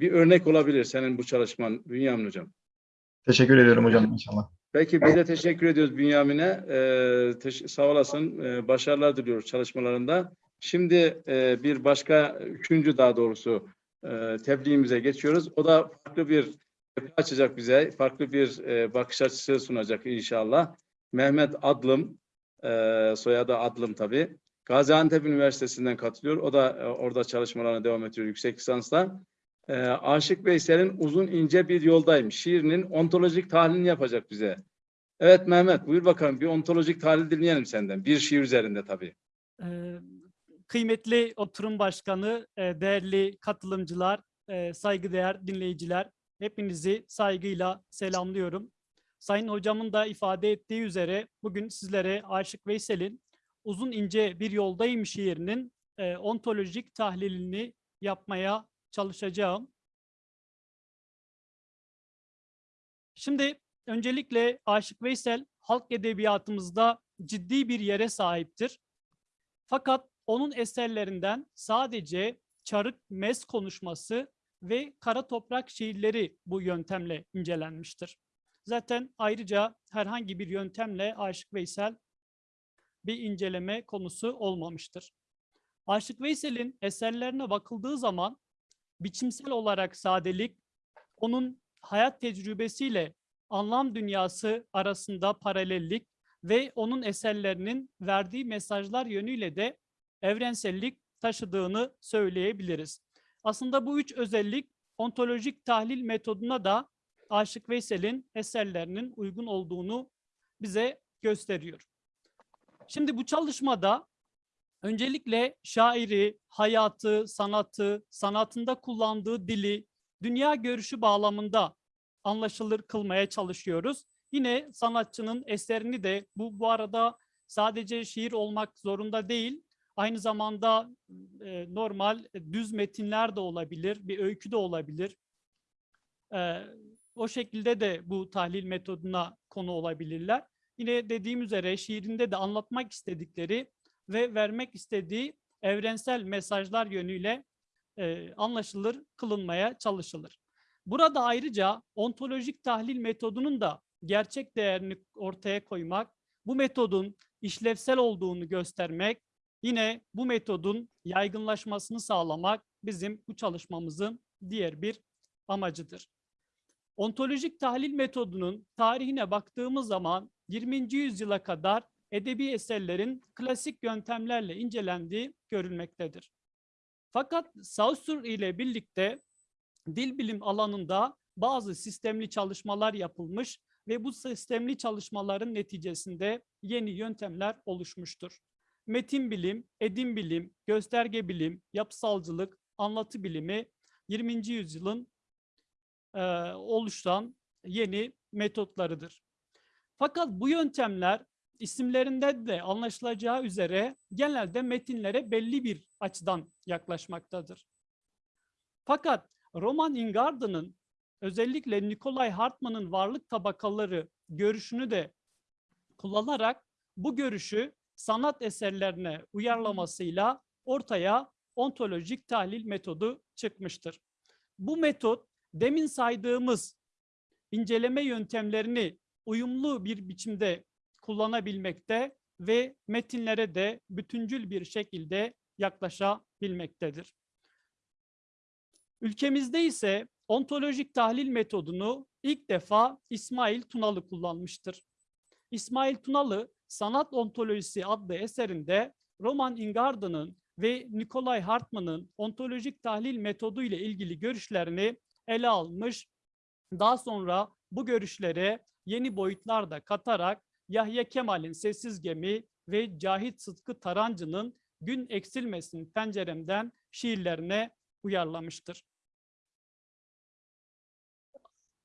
bir örnek olabilir senin bu çalışman Bünyamin Hocam. Teşekkür ediyorum hocam inşallah. Peki biz de teşekkür ediyoruz Bünyamin'e. Ee, sağ olasın. Ee, başarılar diliyoruz çalışmalarında. Şimdi e, bir başka, üçüncü daha doğrusu e, tebliğimize geçiyoruz. O da farklı bir açacak bize. Farklı bir e, bakış açısı sunacak inşallah. Mehmet Adlım, e, soyadı Adlım tabii. Gaziantep Üniversitesi'nden katılıyor. O da e, orada çalışmalarına devam ediyor yüksek lisansla. E, Aşık Veysel'in Uzun ince bir yoldayım. Şiirinin ontolojik tahlilini yapacak bize. Evet Mehmet buyur bakalım bir ontolojik tahlil dinleyelim senden. Bir şiir üzerinde tabii. Ee, Kıymetli oturum başkanı, e, değerli katılımcılar, e, saygıdeğer dinleyiciler, hepinizi saygıyla selamlıyorum. Sayın hocamın da ifade ettiği üzere bugün sizlere Aşık Veysel'in Uzun ince bir yoldayım şiirinin e, ontolojik tahlilini yapmaya çalışacağım. Şimdi öncelikle Aşık Veysel halk edebiyatımızda ciddi bir yere sahiptir. Fakat onun eserlerinden sadece Çarık Mes konuşması ve Kara Toprak şiirleri bu yöntemle incelenmiştir. Zaten ayrıca herhangi bir yöntemle Aşık Veysel bir inceleme konusu olmamıştır. Aşık Veysel'in eserlerine bakıldığı zaman biçimsel olarak sadelik, onun hayat tecrübesiyle anlam dünyası arasında paralellik ve onun eserlerinin verdiği mesajlar yönüyle de evrensellik taşıdığını söyleyebiliriz. Aslında bu üç özellik ontolojik tahlil metoduna da Aşık Veysel'in eserlerinin uygun olduğunu bize gösteriyor. Şimdi bu çalışmada öncelikle şairi, hayatı, sanatı, sanatında kullandığı dili, dünya görüşü bağlamında anlaşılır kılmaya çalışıyoruz. Yine sanatçının eserini de bu bu arada sadece şiir olmak zorunda değil. Aynı zamanda e, normal düz metinler de olabilir, bir öykü de olabilir. E, o şekilde de bu tahlil metoduna konu olabilirler. Yine dediğim üzere şiirinde de anlatmak istedikleri ve vermek istediği evrensel mesajlar yönüyle e, anlaşılır kılınmaya çalışılır. Burada ayrıca ontolojik tahlil metodunun da gerçek değerini ortaya koymak, bu metodun işlevsel olduğunu göstermek, yine bu metodun yaygınlaşmasını sağlamak bizim bu çalışmamızın diğer bir amacıdır. Ontolojik tahlil metodunun tarihine baktığımız zaman 20. yüzyıla kadar edebi eserlerin klasik yöntemlerle incelendiği görülmektedir. Fakat Saussure ile birlikte dil bilim alanında bazı sistemli çalışmalar yapılmış ve bu sistemli çalışmaların neticesinde yeni yöntemler oluşmuştur. Metin bilim, edim bilim, gösterge bilim, yapısalcılık, anlatı bilimi 20. yüzyılın e, oluşan yeni metotlarıdır. Fakat bu yöntemler isimlerinde de anlaşılacağı üzere genelde metinlere belli bir açıdan yaklaşmaktadır. Fakat Roman Ingarden'ın özellikle Nikolay Hartmann'ın varlık tabakaları görüşünü de kullanarak bu görüşü sanat eserlerine uyarlamasıyla ortaya ontolojik tahlil metodu çıkmıştır. Bu metot demin saydığımız inceleme yöntemlerini uyumlu bir biçimde kullanabilmekte ve metinlere de bütüncül bir şekilde yaklaşabilmektedir. Ülkemizde ise ontolojik tahlil metodunu ilk defa İsmail Tunalı kullanmıştır. İsmail Tunalı Sanat Ontolojisi adlı eserinde Roman Ingarden'ın ve Nikolay Hartmann'ın ontolojik tahlil metodu ile ilgili görüşlerini ele almış. Daha sonra bu görüşlere yeni boyutlar da katarak Yahya Kemal'in Sessiz Gemi ve Cahit Sıtkı Tarancı'nın Gün Eksilmesin Penceremden şiirlerine uyarlamıştır.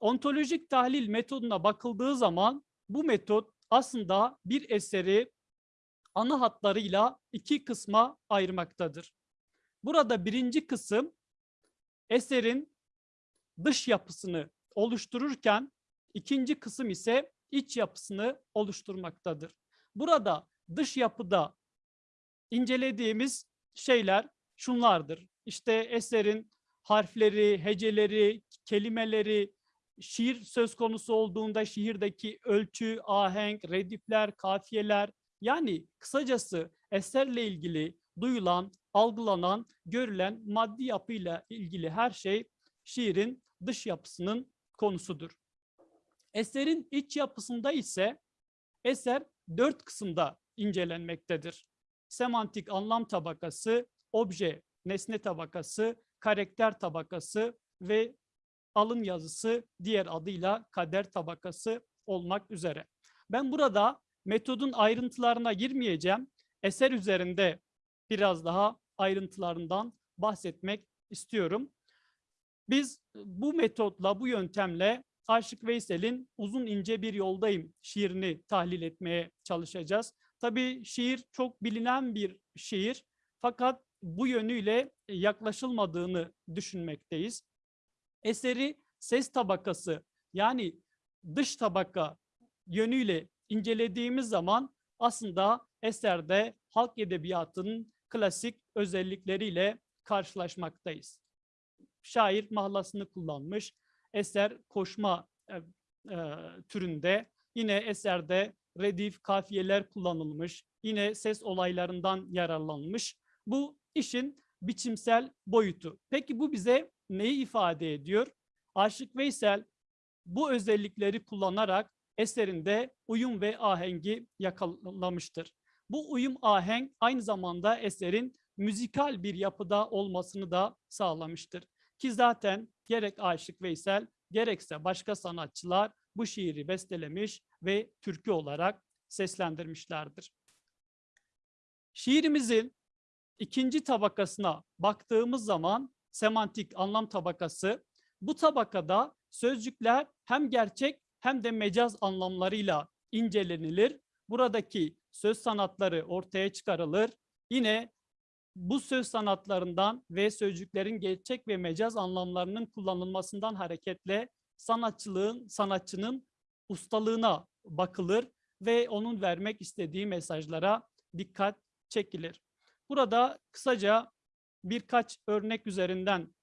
Ontolojik tahlil metoduna bakıldığı zaman bu metot aslında bir eseri ana hatlarıyla iki kısma ayırmaktadır. Burada birinci kısım eserin dış yapısını oluştururken ikinci kısım ise iç yapısını oluşturmaktadır. Burada dış yapıda incelediğimiz şeyler şunlardır. İşte eserin harfleri, heceleri, kelimeleri, şiir söz konusu olduğunda şiirdeki ölçü, ahenk, redifler, kafiyeler yani kısacası eserle ilgili duyulan, algılanan, görülen maddi yapıyla ilgili her şey şiirin dış yapısının konusudur. Eserin iç yapısında ise eser dört kısımda incelenmektedir. Semantik anlam tabakası, obje nesne tabakası, karakter tabakası ve alın yazısı diğer adıyla kader tabakası olmak üzere. Ben burada metodun ayrıntılarına girmeyeceğim. Eser üzerinde biraz daha ayrıntılarından bahsetmek istiyorum. Biz bu metotla, bu yöntemle Aşık Veysel'in Uzun ince bir yoldayım şiirini tahlil etmeye çalışacağız. Tabii şiir çok bilinen bir şiir fakat bu yönüyle yaklaşılmadığını düşünmekteyiz. Eseri ses tabakası yani dış tabaka yönüyle incelediğimiz zaman aslında eserde halk edebiyatının klasik özellikleriyle karşılaşmaktayız. Şair mahlasını kullanmış, eser koşma e, e, türünde, yine eserde redif, kafiyeler kullanılmış, yine ses olaylarından yararlanmış. Bu işin biçimsel boyutu. Peki bu bize neyi ifade ediyor? Aşık Veysel bu özellikleri kullanarak eserinde uyum ve ahengi yakalamıştır. Bu uyum ahenk aynı zamanda eserin müzikal bir yapıda olmasını da sağlamıştır. Ki zaten gerek Aşık Veysel gerekse başka sanatçılar bu şiiri bestelemiş ve türkü olarak seslendirmişlerdir. Şiirimizin ikinci tabakasına baktığımız zaman semantik anlam tabakası bu tabakada sözcükler hem gerçek hem de mecaz anlamlarıyla incelenilir. Buradaki söz sanatları ortaya çıkarılır. Yine bu söz sanatlarından ve sözcüklerin gerçek ve mecaz anlamlarının kullanılmasından hareketle sanatçılığın, sanatçının ustalığına bakılır ve onun vermek istediği mesajlara dikkat çekilir. Burada kısaca birkaç örnek üzerinden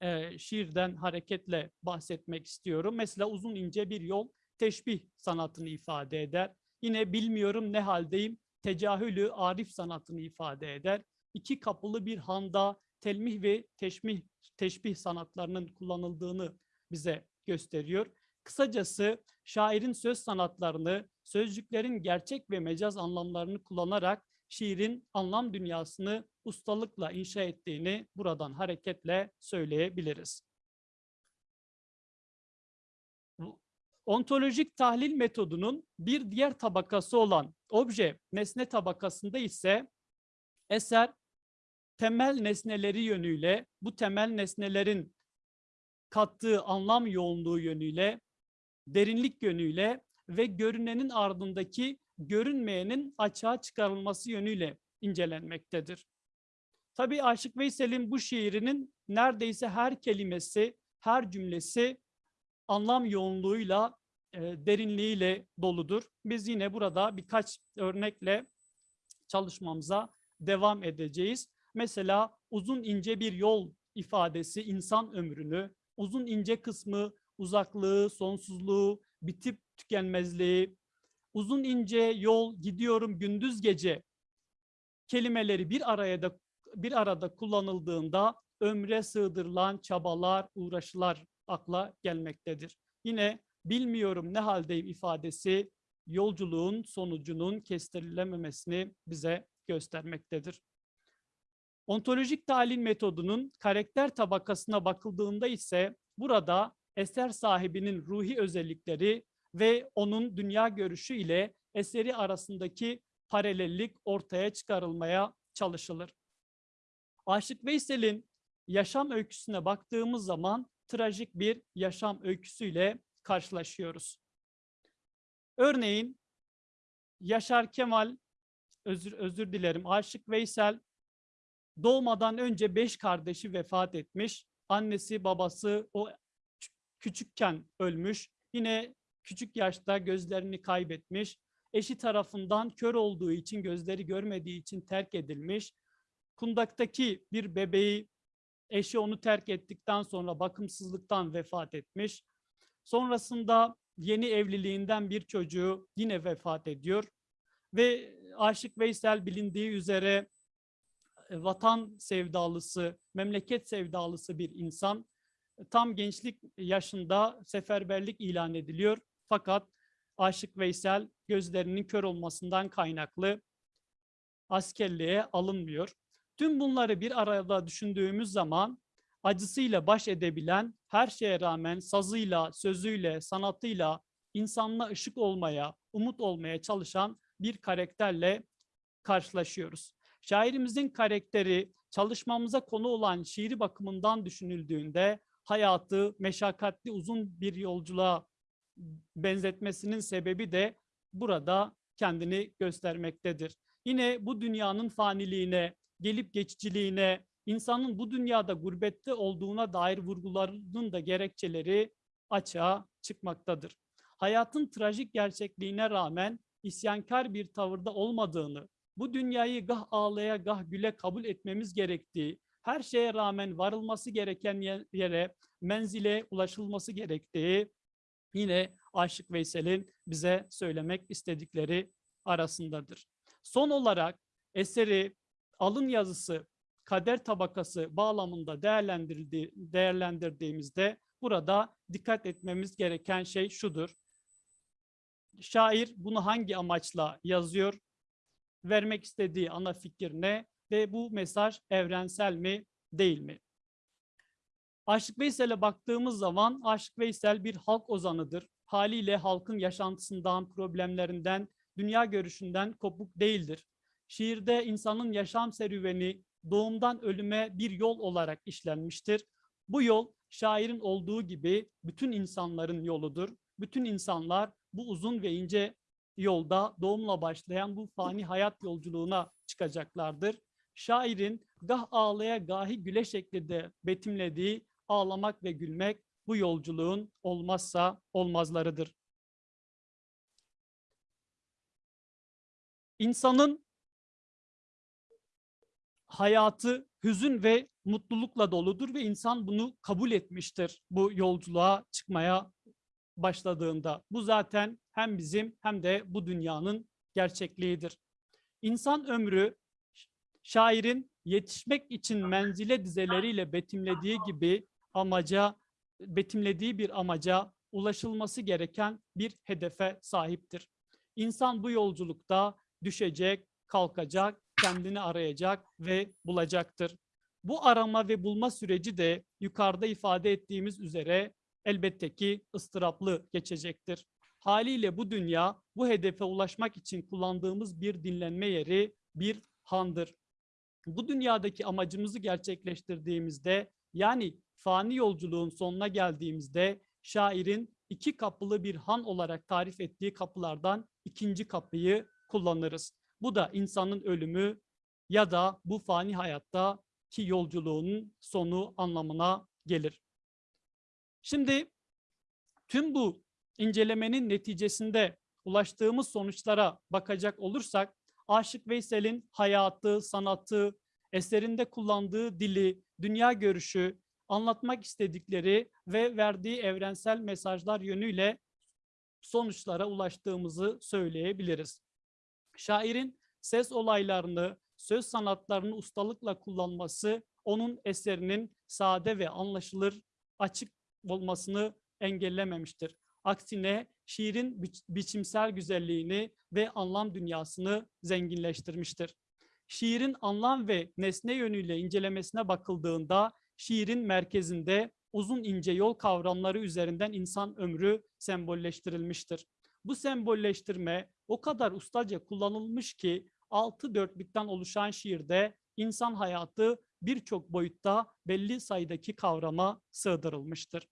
e, şiirden hareketle bahsetmek istiyorum. Mesela uzun ince bir yol teşbih sanatını ifade eder. Yine bilmiyorum ne haldeyim tecahülü arif sanatını ifade eder. İki kapılı bir handa telmih ve teşmih, teşbih sanatlarının kullanıldığını bize gösteriyor. Kısacası şairin söz sanatlarını, sözcüklerin gerçek ve mecaz anlamlarını kullanarak şiirin anlam dünyasını ustalıkla inşa ettiğini buradan hareketle söyleyebiliriz. Ontolojik tahlil metodunun bir diğer tabakası olan obje nesne tabakasında ise eser temel nesneleri yönüyle bu temel nesnelerin kattığı anlam yoğunluğu yönüyle derinlik yönüyle ve görünenin ardındaki görünmeyenin açığa çıkarılması yönüyle incelenmektedir. Tabii Aşık Veysel'in bu şiirinin neredeyse her kelimesi, her cümlesi anlam yoğunluğuyla, e, derinliğiyle doludur. Biz yine burada birkaç örnekle çalışmamıza devam edeceğiz. Mesela uzun ince bir yol ifadesi insan ömrünü, uzun ince kısmı uzaklığı, sonsuzluğu, bitip tükenmezliği, uzun ince yol gidiyorum gündüz gece kelimeleri bir araya da bir arada kullanıldığında ömre sığdırılan çabalar, uğraşılar akla gelmektedir. Yine bilmiyorum ne haldeyim ifadesi yolculuğun sonucunun kestirilememesini bize göstermektedir. Ontolojik tahlil metodunun karakter tabakasına bakıldığında ise burada eser sahibinin ruhi özellikleri ve onun dünya görüşü ile eseri arasındaki paralellik ortaya çıkarılmaya çalışılır. Aşık Veysel'in yaşam öyküsüne baktığımız zaman trajik bir yaşam öyküsüyle karşılaşıyoruz. Örneğin Yaşar Kemal, özür, özür dilerim, Aşık Veysel doğmadan önce beş kardeşi vefat etmiş. Annesi, babası o küçükken ölmüş. Yine küçük yaşta gözlerini kaybetmiş. Eşi tarafından kör olduğu için, gözleri görmediği için terk edilmiş. Kundaktaki bir bebeği Eşi onu terk ettikten sonra bakımsızlıktan vefat etmiş. Sonrasında yeni evliliğinden bir çocuğu yine vefat ediyor. Ve Aşık Veysel bilindiği üzere vatan sevdalısı, memleket sevdalısı bir insan. Tam gençlik yaşında seferberlik ilan ediliyor. Fakat Aşık Veysel gözlerinin kör olmasından kaynaklı askerliğe alınmıyor. Tüm bunları bir arada düşündüğümüz zaman acısıyla baş edebilen, her şeye rağmen sazıyla, sözüyle, sanatıyla insanla ışık olmaya, umut olmaya çalışan bir karakterle karşılaşıyoruz. Şairimizin karakteri çalışmamıza konu olan şiiri bakımından düşünüldüğünde hayatı meşakkatli uzun bir yolculuğa benzetmesinin sebebi de burada kendini göstermektedir. Yine bu dünyanın faniliğine, gelip geçiciliğine, insanın bu dünyada gurbette olduğuna dair vurgularının da gerekçeleri açığa çıkmaktadır. Hayatın trajik gerçekliğine rağmen isyankar bir tavırda olmadığını, bu dünyayı gah ağlaya gah güle kabul etmemiz gerektiği, her şeye rağmen varılması gereken ye- yere, menzile ulaşılması gerektiği yine Aşık Veysel'in bize söylemek istedikleri arasındadır. Son olarak eseri alın yazısı, kader tabakası bağlamında değerlendirdiğimizde burada dikkat etmemiz gereken şey şudur. Şair bunu hangi amaçla yazıyor? Vermek istediği ana fikir ne? Ve bu mesaj evrensel mi, değil mi? Aşık Veysel'e baktığımız zaman Aşık Veysel bir halk ozanıdır. Haliyle halkın yaşantısından, problemlerinden, dünya görüşünden kopuk değildir. Şiirde insanın yaşam serüveni doğumdan ölüme bir yol olarak işlenmiştir. Bu yol şairin olduğu gibi bütün insanların yoludur. Bütün insanlar bu uzun ve ince yolda doğumla başlayan bu fani hayat yolculuğuna çıkacaklardır. Şairin gah ağlaya gahi güle şeklinde betimlediği ağlamak ve gülmek bu yolculuğun olmazsa olmazlarıdır. İnsanın hayatı hüzün ve mutlulukla doludur ve insan bunu kabul etmiştir bu yolculuğa çıkmaya başladığında. Bu zaten hem bizim hem de bu dünyanın gerçekliğidir. İnsan ömrü şairin yetişmek için menzile dizeleriyle betimlediği gibi amaca betimlediği bir amaca ulaşılması gereken bir hedefe sahiptir. İnsan bu yolculukta düşecek, kalkacak, kendini arayacak ve bulacaktır. Bu arama ve bulma süreci de yukarıda ifade ettiğimiz üzere elbette ki ıstıraplı geçecektir. Haliyle bu dünya bu hedefe ulaşmak için kullandığımız bir dinlenme yeri, bir handır. Bu dünyadaki amacımızı gerçekleştirdiğimizde yani fani yolculuğun sonuna geldiğimizde şairin iki kapılı bir han olarak tarif ettiği kapılardan ikinci kapıyı kullanırız. Bu da insanın ölümü ya da bu fani hayatta ki yolculuğunun sonu anlamına gelir. Şimdi tüm bu incelemenin neticesinde ulaştığımız sonuçlara bakacak olursak Aşık Veysel'in hayatı, sanatı, eserinde kullandığı dili, dünya görüşü, anlatmak istedikleri ve verdiği evrensel mesajlar yönüyle sonuçlara ulaştığımızı söyleyebiliriz. Şairin ses olaylarını, söz sanatlarını ustalıkla kullanması onun eserinin sade ve anlaşılır, açık olmasını engellememiştir. Aksine şiirin bi- biçimsel güzelliğini ve anlam dünyasını zenginleştirmiştir. Şiirin anlam ve nesne yönüyle incelemesine bakıldığında şiirin merkezinde uzun ince yol kavramları üzerinden insan ömrü sembolleştirilmiştir. Bu sembolleştirme o kadar ustaca kullanılmış ki altı dörtlükten oluşan şiirde insan hayatı birçok boyutta belli sayıdaki kavrama sığdırılmıştır.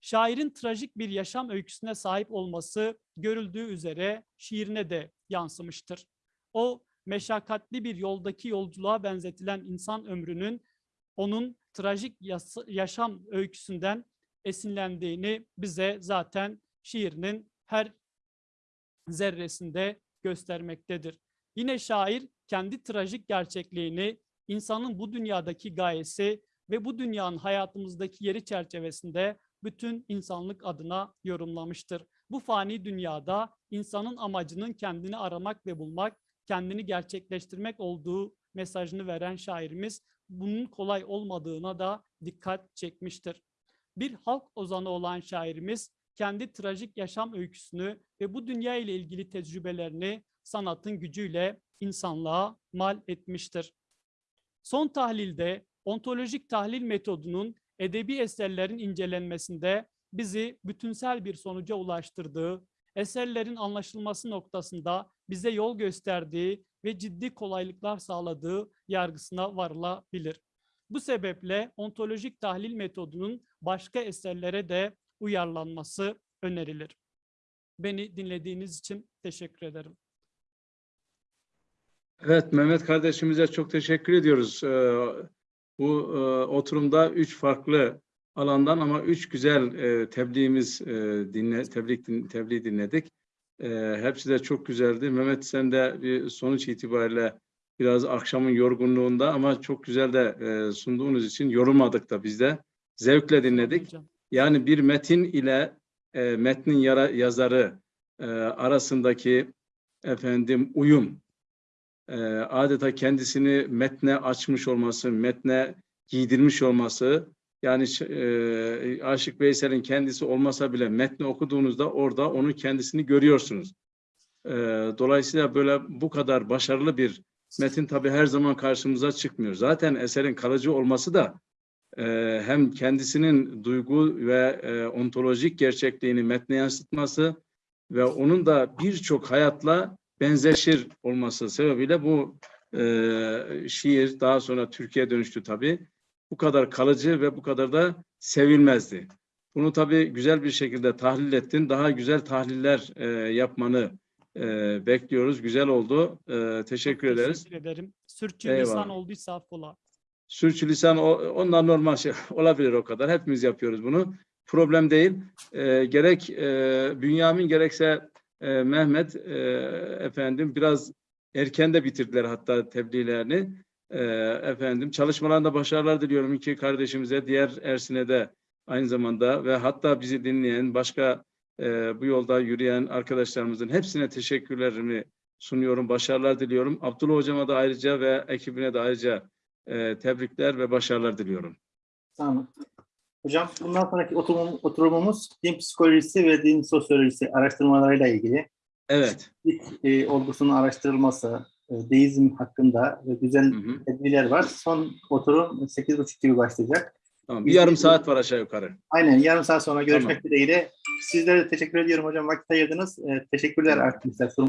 Şairin trajik bir yaşam öyküsüne sahip olması görüldüğü üzere şiirine de yansımıştır. O meşakkatli bir yoldaki yolculuğa benzetilen insan ömrünün onun trajik yaşam öyküsünden esinlendiğini bize zaten şiirinin her zerresinde göstermektedir. Yine şair kendi trajik gerçekliğini, insanın bu dünyadaki gayesi ve bu dünyanın hayatımızdaki yeri çerçevesinde bütün insanlık adına yorumlamıştır. Bu fani dünyada insanın amacının kendini aramak ve bulmak, kendini gerçekleştirmek olduğu mesajını veren şairimiz bunun kolay olmadığına da dikkat çekmiştir. Bir halk ozanı olan şairimiz kendi trajik yaşam öyküsünü ve bu dünya ile ilgili tecrübelerini sanatın gücüyle insanlığa mal etmiştir. Son tahlilde ontolojik tahlil metodunun edebi eserlerin incelenmesinde bizi bütünsel bir sonuca ulaştırdığı, eserlerin anlaşılması noktasında bize yol gösterdiği ve ciddi kolaylıklar sağladığı yargısına varılabilir. Bu sebeple ontolojik tahlil metodunun başka eserlere de uyarlanması önerilir. Beni dinlediğiniz için teşekkür ederim. Evet, Mehmet kardeşimize çok teşekkür ediyoruz. Ee, bu e, oturumda üç farklı alandan ama üç güzel e, tebliğimiz e, dinle, tebliğ, din, tebliğ dinledik. Hepsi de çok güzeldi. Mehmet sen de bir sonuç itibariyle biraz akşamın yorgunluğunda ama çok güzel de sunduğunuz için yorulmadık da biz de. Zevkle dinledik. Yani bir metin ile metnin yara, yazarı arasındaki efendim uyum, e, adeta kendisini metne açmış olması, metne giydirmiş olması, yani e, Aşık Veysel'in kendisi olmasa bile metni okuduğunuzda orada onu kendisini görüyorsunuz. E, dolayısıyla böyle bu kadar başarılı bir metin tabii her zaman karşımıza çıkmıyor. Zaten eserin kalıcı olması da e, hem kendisinin duygu ve e, ontolojik gerçekliğini metne yansıtması ve onun da birçok hayatla benzeşir olması sebebiyle bu e, şiir daha sonra Türkiye dönüştü tabii. Bu kadar kalıcı ve bu kadar da sevilmezdi. Bunu tabii güzel bir şekilde tahlil ettin. Daha güzel tahliller e, yapmanı e, bekliyoruz. Güzel oldu. E, teşekkür ederiz. Teşekkür ederim. Sürçülisan Eyvallah. olduysa affola. Sürçülisan onlar normal şey olabilir o kadar. Hepimiz yapıyoruz bunu. Problem değil. Ee, gerek e, Bünyamin gerekse e, Mehmet e, efendim biraz erken de bitirdiler hatta tebliğlerini. E, efendim çalışmalarında başarılar diliyorum iki kardeşimize, diğer Ersin'e de aynı zamanda ve hatta bizi dinleyen başka e, bu yolda yürüyen arkadaşlarımızın hepsine teşekkürlerimi sunuyorum. Başarılar diliyorum. Abdullah hocama da ayrıca ve ekibine de ayrıca e, tebrikler ve başarılar diliyorum. Olun. Hocam bundan sonraki oturum, oturumumuz din psikolojisi ve din sosyolojisi araştırmalarıyla ilgili. Evet. İlk e, olgusunun araştırılması, e, deizm hakkında ve güzel tedbirler var. Son oturum 8.30 gibi başlayacak. Tamam. Bir yarım saat var aşağı yukarı. Aynen yarım saat sonra görüşmek dileğiyle. Sizlere de teşekkür ediyorum hocam. Vakit ayırdınız. E, teşekkürler arkadaşlar.